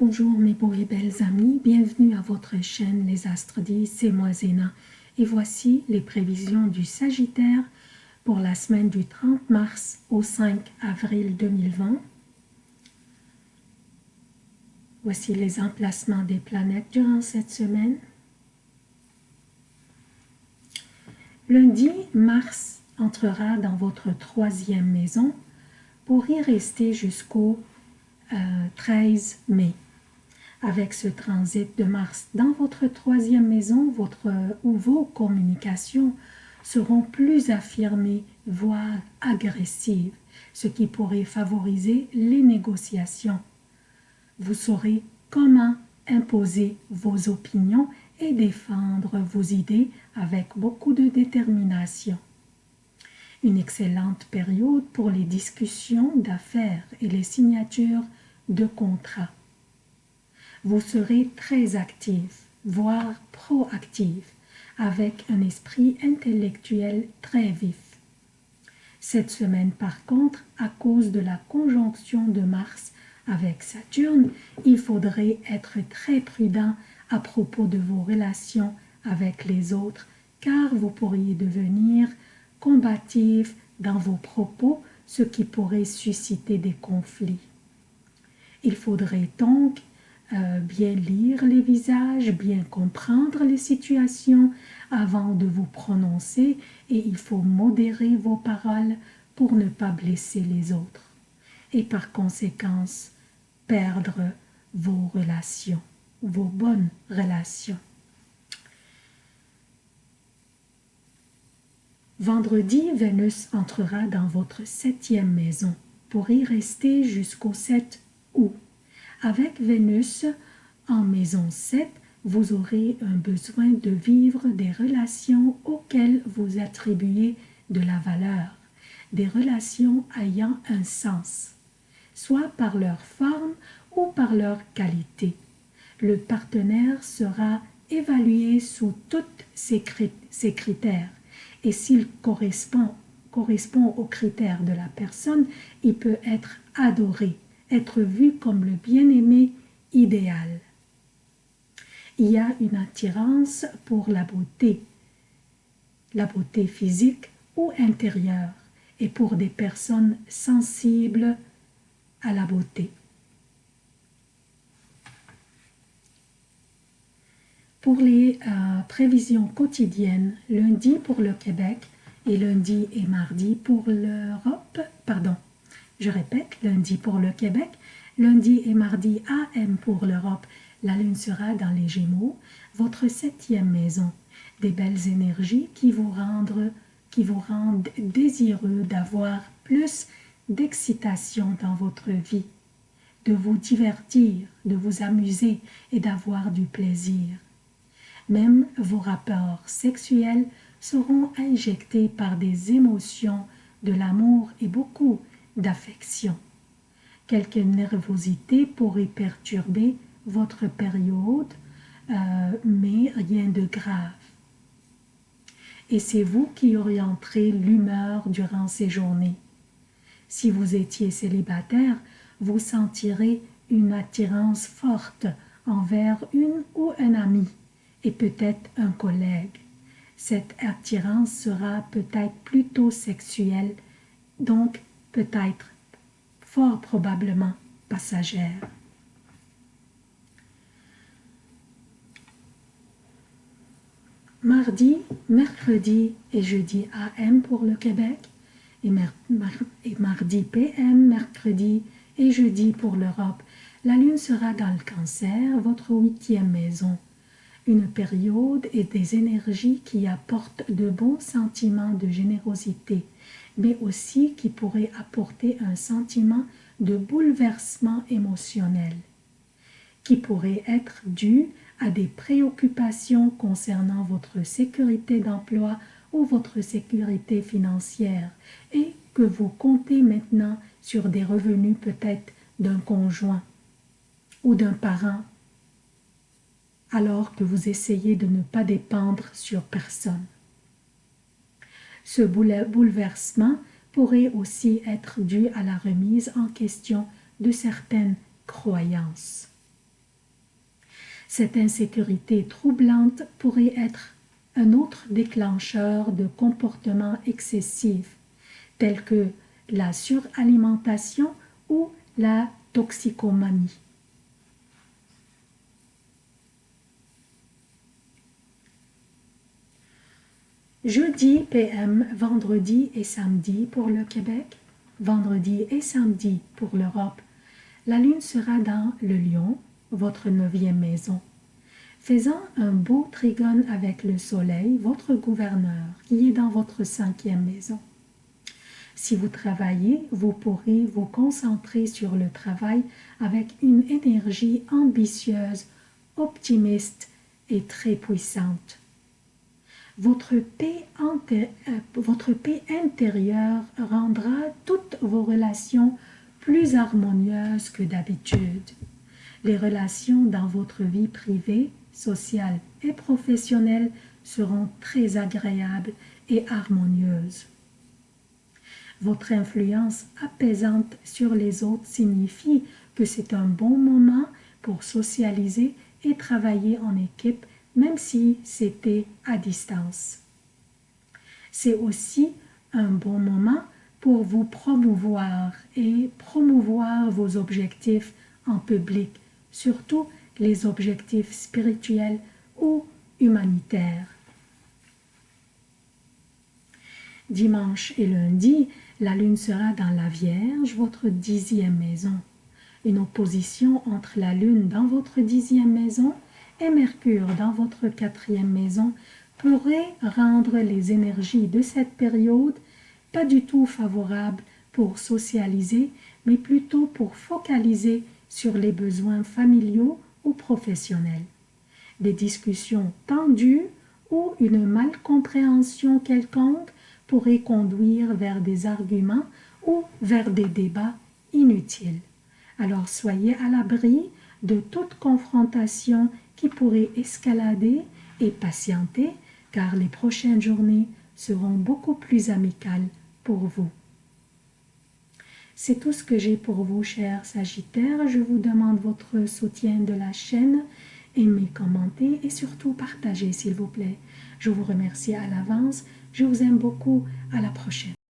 Bonjour mes beaux et belles amis, bienvenue à votre chaîne Les Astres 10, c'est moi Zéna. Et voici les prévisions du Sagittaire pour la semaine du 30 mars au 5 avril 2020. Voici les emplacements des planètes durant cette semaine. Lundi, Mars entrera dans votre troisième maison pour y rester jusqu'au 13 euh, mai. Avec ce transit de Mars dans votre troisième maison, votre ou vos communications seront plus affirmées, voire agressives, ce qui pourrait favoriser les négociations. Vous saurez comment imposer vos opinions et défendre vos idées avec beaucoup de détermination une excellente période pour les discussions d'affaires et les signatures de contrats. Vous serez très actif, voire proactif, avec un esprit intellectuel très vif. Cette semaine, par contre, à cause de la conjonction de Mars avec Saturne, il faudrait être très prudent à propos de vos relations avec les autres, car vous pourriez devenir combatif dans vos propos, ce qui pourrait susciter des conflits. Il faudrait donc euh, bien lire les visages, bien comprendre les situations avant de vous prononcer et il faut modérer vos paroles pour ne pas blesser les autres et par conséquence perdre vos relations, vos bonnes relations. Vendredi, Vénus entrera dans votre septième maison pour y rester jusqu'au 7 août. Avec Vénus en maison 7, vous aurez un besoin de vivre des relations auxquelles vous attribuez de la valeur, des relations ayant un sens, soit par leur forme ou par leur qualité. Le partenaire sera évalué sous tous ces critères et s'il correspond, correspond aux critères de la personne, il peut être adoré, être vu comme le bien-aimé idéal. Il y a une attirance pour la beauté, la beauté physique ou intérieure, et pour des personnes sensibles à la beauté. Pour les euh, prévisions quotidiennes, lundi pour le Québec et lundi et mardi pour l'Europe, pardon, je répète, lundi pour le Québec, lundi et mardi AM pour l'Europe, la lune sera dans les Gémeaux, votre septième maison, des belles énergies qui vous rendent, qui vous rendent désireux d'avoir plus d'excitation dans votre vie, de vous divertir, de vous amuser et d'avoir du plaisir. Même vos rapports sexuels seront injectés par des émotions, de l'amour et beaucoup d'affection. Quelque nervosité pourrait perturber votre période, euh, mais rien de grave. Et c'est vous qui orienterez l'humeur durant ces journées. Si vous étiez célibataire, vous sentirez une attirance forte envers une ou un ami et peut-être un collègue. Cette attirance sera peut-être plutôt sexuelle, donc peut-être fort probablement passagère. Mardi, mercredi et jeudi AM pour le Québec et, mardi PM, mercredi et jeudi pour l'Europe. La Lune sera dans le cancer, votre huitième maison une période et des énergies qui apportent de bons sentiments de générosité, mais aussi qui pourraient apporter un sentiment de bouleversement émotionnel, qui pourrait être dû à des préoccupations concernant votre sécurité d'emploi ou votre sécurité financière et que vous comptez maintenant sur des revenus peut-être d'un conjoint ou d'un parent alors que vous essayez de ne pas dépendre sur personne. Ce bouleversement pourrait aussi être dû à la remise en question de certaines croyances. Cette insécurité troublante pourrait être un autre déclencheur de comportements excessifs, tels que la suralimentation ou la toxicomanie. Jeudi PM, vendredi et samedi pour le Québec, vendredi et samedi pour l'Europe. La lune sera dans le lion, votre neuvième maison. Faisant un beau trigone avec le soleil, votre gouverneur, qui est dans votre cinquième maison. Si vous travaillez, vous pourrez vous concentrer sur le travail avec une énergie ambitieuse, optimiste et très puissante votre paix, euh, votre paix intérieure rendra toutes vos relations plus harmonieuses que d'habitude. Les relations dans votre vie privée, sociale et professionnelle seront très agréables et harmonieuses. Votre influence apaisante sur les autres signifie que c'est un bon moment pour socialiser et travailler en équipe même si c'était à distance. C'est aussi un bon moment pour vous promouvoir et promouvoir vos objectifs en public, surtout les objectifs spirituels ou humanitaires. Dimanche et lundi, la lune sera dans la Vierge, votre dixième maison. Une opposition entre la lune dans votre dixième maison et Mercure dans votre quatrième maison pourrait rendre les énergies de cette période pas du tout favorables pour socialiser, mais plutôt pour focaliser sur les besoins familiaux ou professionnels. Des discussions tendues ou une malcompréhension quelconque pourraient conduire vers des arguments ou vers des débats inutiles. Alors soyez à l'abri de toute confrontation qui pourrait escalader et patienter car les prochaines journées seront beaucoup plus amicales pour vous. C'est tout ce que j'ai pour vous, chers Sagittaires. Je vous demande votre soutien de la chaîne. Aimez, commentez et surtout partagez, s'il vous plaît. Je vous remercie à l'avance. Je vous aime beaucoup. À la prochaine.